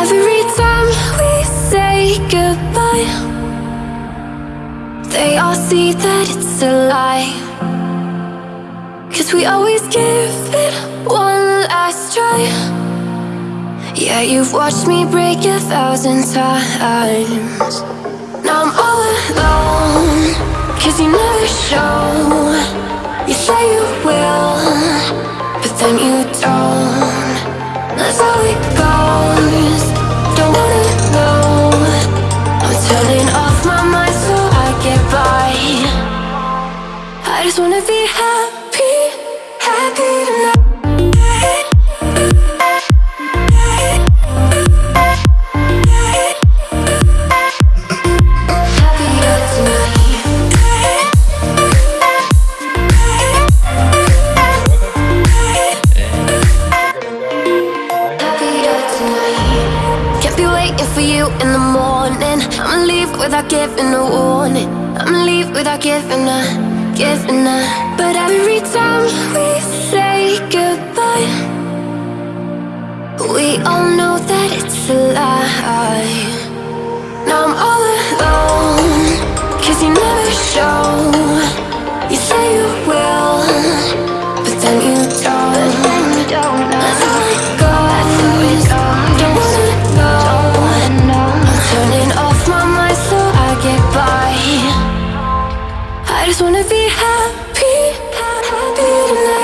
Every time we say goodbye They all see that it's a lie. Cause we always give it one last try. Yeah, you've watched me break a thousand times. Now I'm all alone Cause you never show. You say you will. Just wanna be happy Happy tonight for you in the morning. I'ma leave without giving a warning. I'ma leave without giving a, a. But every time we say goodbye, we all know that it's a lie. Now I'm all alone, cause you never show. You say just wanna be happy, happy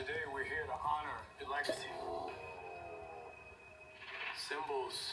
Today we're here to honor your legacy. Symbols